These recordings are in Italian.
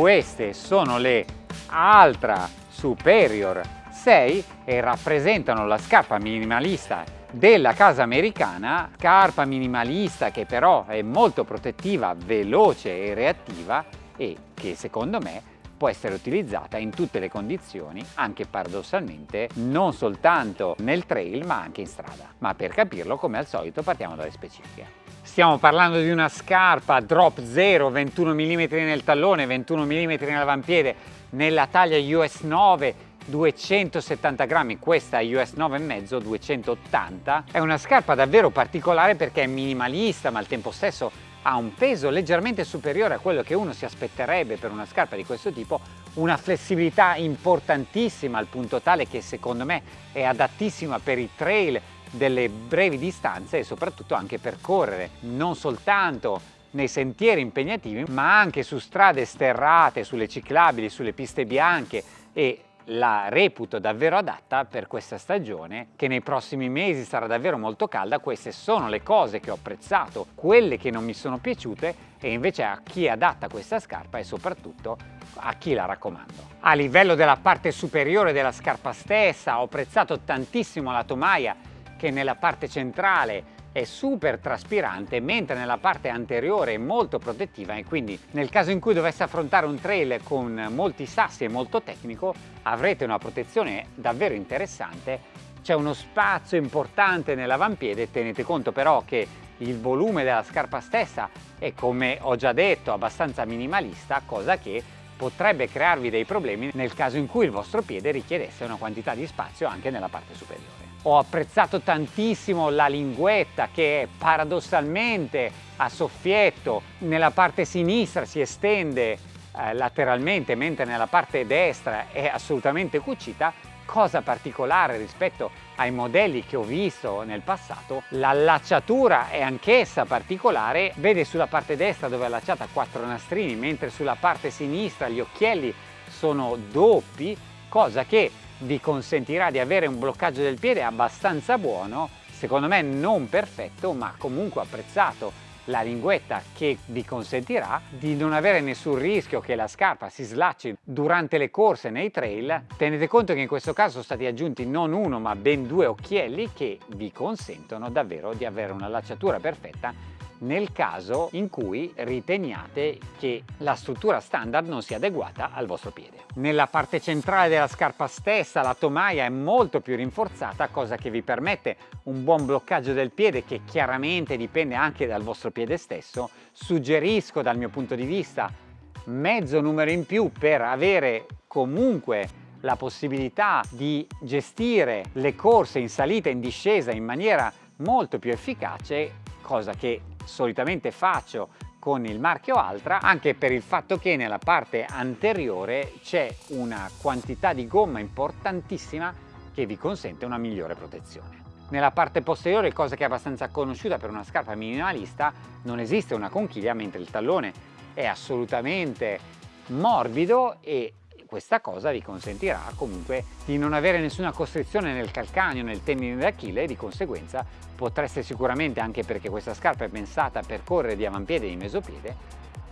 Queste sono le Altra Superior 6 e rappresentano la scarpa minimalista della casa americana, scarpa minimalista che però è molto protettiva, veloce e reattiva e che secondo me può essere utilizzata in tutte le condizioni, anche paradossalmente non soltanto nel trail ma anche in strada. Ma per capirlo, come al solito, partiamo dalle specifiche. Stiamo parlando di una scarpa drop 0, 21 mm nel tallone, 21 mm nell'avampiede, nella taglia US 9, 270 grammi, questa US 9,5, 280. È una scarpa davvero particolare perché è minimalista ma al tempo stesso ha un peso leggermente superiore a quello che uno si aspetterebbe per una scarpa di questo tipo, una flessibilità importantissima al punto tale che secondo me è adattissima per i trail delle brevi distanze e soprattutto anche per correre, non soltanto nei sentieri impegnativi ma anche su strade sterrate, sulle ciclabili, sulle piste bianche e la reputo davvero adatta per questa stagione che nei prossimi mesi sarà davvero molto calda. Queste sono le cose che ho apprezzato quelle che non mi sono piaciute e invece a chi è adatta questa scarpa e soprattutto a chi la raccomando. A livello della parte superiore della scarpa stessa ho apprezzato tantissimo la tomaia che nella parte centrale è super traspirante mentre nella parte anteriore è molto protettiva e quindi nel caso in cui dovesse affrontare un trail con molti sassi e molto tecnico avrete una protezione davvero interessante. C'è uno spazio importante nell'avampiede tenete conto però che il volume della scarpa stessa è come ho già detto abbastanza minimalista cosa che potrebbe crearvi dei problemi nel caso in cui il vostro piede richiedesse una quantità di spazio anche nella parte superiore ho apprezzato tantissimo la linguetta che paradossalmente a soffietto nella parte sinistra si estende eh, lateralmente mentre nella parte destra è assolutamente cucita. Cosa particolare rispetto ai modelli che ho visto nel passato l'allacciatura è anch'essa particolare. Vede sulla parte destra dove è allacciata quattro nastrini mentre sulla parte sinistra gli occhielli sono doppi cosa che vi consentirà di avere un bloccaggio del piede abbastanza buono, secondo me non perfetto ma comunque apprezzato la linguetta che vi consentirà di non avere nessun rischio che la scarpa si slacci durante le corse nei trail. Tenete conto che in questo caso sono stati aggiunti non uno ma ben due occhielli che vi consentono davvero di avere una lacciatura perfetta nel caso in cui riteniate che la struttura standard non sia adeguata al vostro piede. Nella parte centrale della scarpa stessa la tomaia è molto più rinforzata cosa che vi permette un buon bloccaggio del piede che chiaramente dipende anche dal vostro piede stesso. Suggerisco dal mio punto di vista mezzo numero in più per avere comunque la possibilità di gestire le corse in salita e in discesa in maniera molto più efficace cosa che solitamente faccio con il marchio Altra anche per il fatto che nella parte anteriore c'è una quantità di gomma importantissima che vi consente una migliore protezione. Nella parte posteriore, cosa che è abbastanza conosciuta per una scarpa minimalista, non esiste una conchiglia mentre il tallone è assolutamente morbido e questa cosa vi consentirà comunque di non avere nessuna costrizione nel calcaneo, nel tendine d'Achille e di conseguenza potreste sicuramente, anche perché questa scarpa è pensata per correre di avampiede e di mesopiede,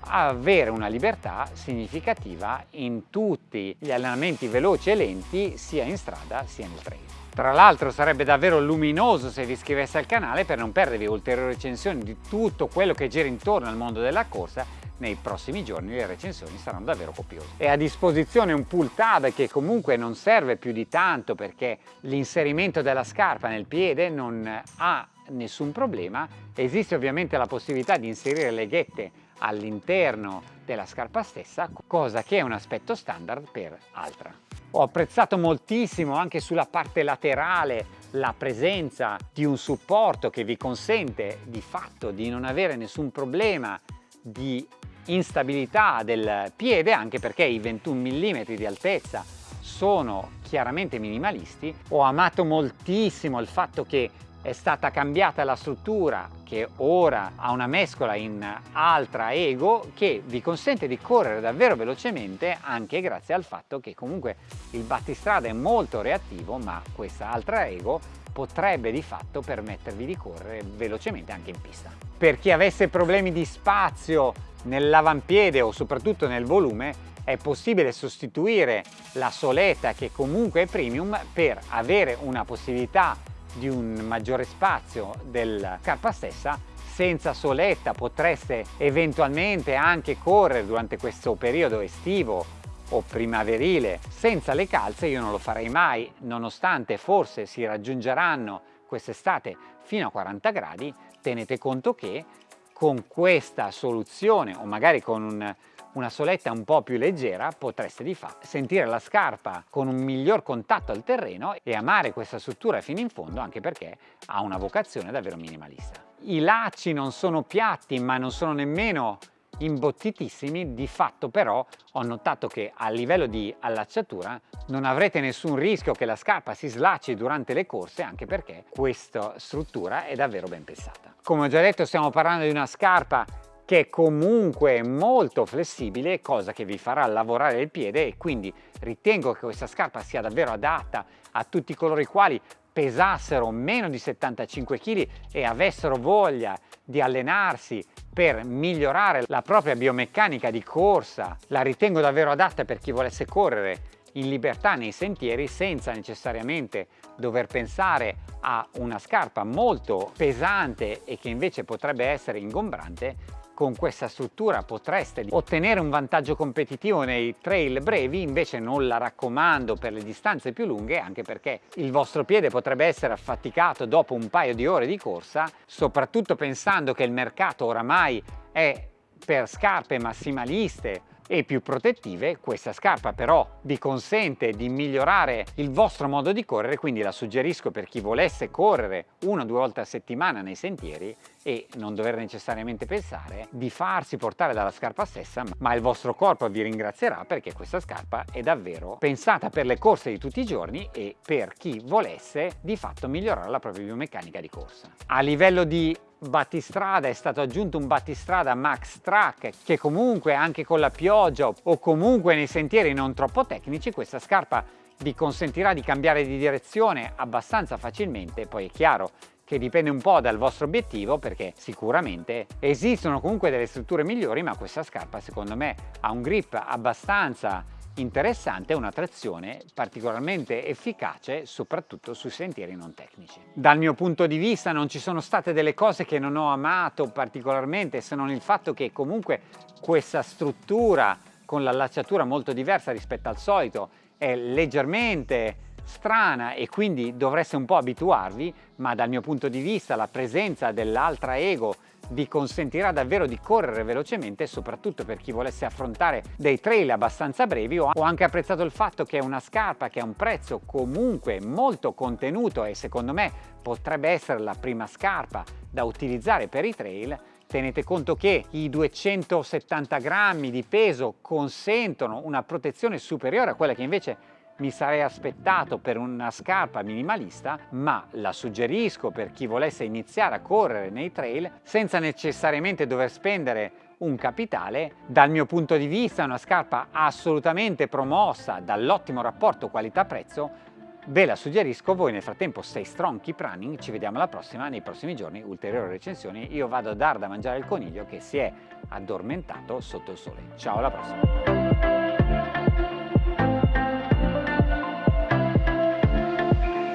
avere una libertà significativa in tutti gli allenamenti veloci e lenti sia in strada sia nel trail. Tra l'altro sarebbe davvero luminoso se vi iscrivesse al canale per non perdervi ulteriori recensioni di tutto quello che gira intorno al mondo della corsa nei prossimi giorni le recensioni saranno davvero copiose. È a disposizione un pull tab che comunque non serve più di tanto perché l'inserimento della scarpa nel piede non ha nessun problema. Esiste ovviamente la possibilità di inserire le ghette all'interno della scarpa stessa, cosa che è un aspetto standard per Altra. Ho apprezzato moltissimo anche sulla parte laterale la presenza di un supporto che vi consente di fatto di non avere nessun problema di instabilità del piede anche perché i 21 mm di altezza sono chiaramente minimalisti. Ho amato moltissimo il fatto che è stata cambiata la struttura che ora ha una mescola in Altra Ego che vi consente di correre davvero velocemente anche grazie al fatto che comunque il battistrada è molto reattivo ma questa Altra Ego potrebbe di fatto permettervi di correre velocemente anche in pista. Per chi avesse problemi di spazio nell'avampiede o soprattutto nel volume è possibile sostituire la soletta che comunque è premium per avere una possibilità di un maggiore spazio della scarpa stessa senza soletta potreste eventualmente anche correre durante questo periodo estivo o primaverile. Senza le calze io non lo farei mai nonostante forse si raggiungeranno quest'estate fino a 40 gradi. Tenete conto che con questa soluzione o magari con un, una soletta un po' più leggera potreste di fatto sentire la scarpa con un miglior contatto al terreno e amare questa struttura fino in fondo anche perché ha una vocazione davvero minimalista. I lacci non sono piatti ma non sono nemmeno imbottitissimi, di fatto però ho notato che a livello di allacciatura non avrete nessun rischio che la scarpa si slacci durante le corse anche perché questa struttura è davvero ben pensata. Come ho già detto stiamo parlando di una scarpa che è comunque molto flessibile, cosa che vi farà lavorare il piede e quindi ritengo che questa scarpa sia davvero adatta a tutti coloro i quali pesassero meno di 75 kg e avessero voglia di allenarsi per migliorare la propria biomeccanica di corsa, la ritengo davvero adatta per chi volesse correre in libertà nei sentieri senza necessariamente dover pensare a una scarpa molto pesante e che invece potrebbe essere ingombrante con questa struttura potreste ottenere un vantaggio competitivo nei trail brevi, invece non la raccomando per le distanze più lunghe, anche perché il vostro piede potrebbe essere affaticato dopo un paio di ore di corsa, soprattutto pensando che il mercato oramai è per scarpe massimaliste e più protettive. Questa scarpa però vi consente di migliorare il vostro modo di correre, quindi la suggerisco per chi volesse correre una o due volte a settimana nei sentieri e non dover necessariamente pensare di farsi portare dalla scarpa stessa, ma il vostro corpo vi ringrazierà perché questa scarpa è davvero pensata per le corse di tutti i giorni e per chi volesse di fatto migliorare la propria biomeccanica di corsa. A livello di battistrada è stato aggiunto un battistrada Max Track che comunque anche con la pioggia o comunque nei sentieri non troppo tecnici questa scarpa vi consentirà di cambiare di direzione abbastanza facilmente. Poi è chiaro che dipende un po' dal vostro obiettivo perché sicuramente esistono comunque delle strutture migliori ma questa scarpa secondo me ha un grip abbastanza interessante una trazione particolarmente efficace soprattutto sui sentieri non tecnici. Dal mio punto di vista non ci sono state delle cose che non ho amato particolarmente se non il fatto che comunque questa struttura con l'allacciatura molto diversa rispetto al solito è leggermente strana e quindi dovreste un po' abituarvi ma dal mio punto di vista la presenza dell'altra ego vi consentirà davvero di correre velocemente soprattutto per chi volesse affrontare dei trail abbastanza brevi ho anche apprezzato il fatto che è una scarpa che ha un prezzo comunque molto contenuto e secondo me potrebbe essere la prima scarpa da utilizzare per i trail Tenete conto che i 270 grammi di peso consentono una protezione superiore a quella che invece mi sarei aspettato per una scarpa minimalista, ma la suggerisco per chi volesse iniziare a correre nei trail senza necessariamente dover spendere un capitale. Dal mio punto di vista è una scarpa assolutamente promossa dall'ottimo rapporto qualità-prezzo, Ve la suggerisco, voi nel frattempo stay strong, keep running, ci vediamo alla prossima, nei prossimi giorni ulteriori recensioni, io vado a dar da mangiare il coniglio che si è addormentato sotto il sole. Ciao alla prossima!